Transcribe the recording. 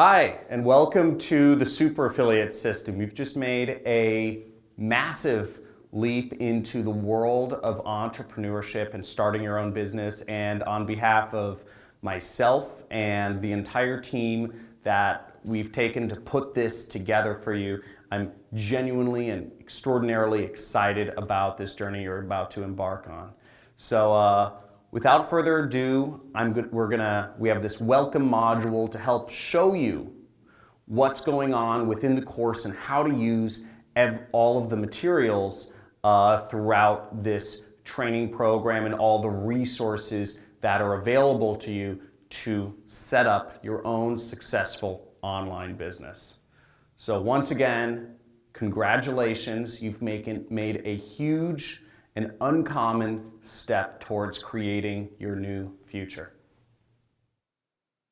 Hi, and welcome to the Super Affiliate System. We've just made a massive leap into the world of entrepreneurship and starting your own business. And on behalf of myself and the entire team that we've taken to put this together for you, I'm genuinely and extraordinarily excited about this journey you're about to embark on. So uh, without further ado, I'm good, we're gonna, we have this welcome module to help show you what's going on within the course and how to use all of the materials uh, throughout this training program and all the resources that are available to you to set up your own successful online business. So once again, congratulations, you've made, made a huge and uncommon step towards creating your new future.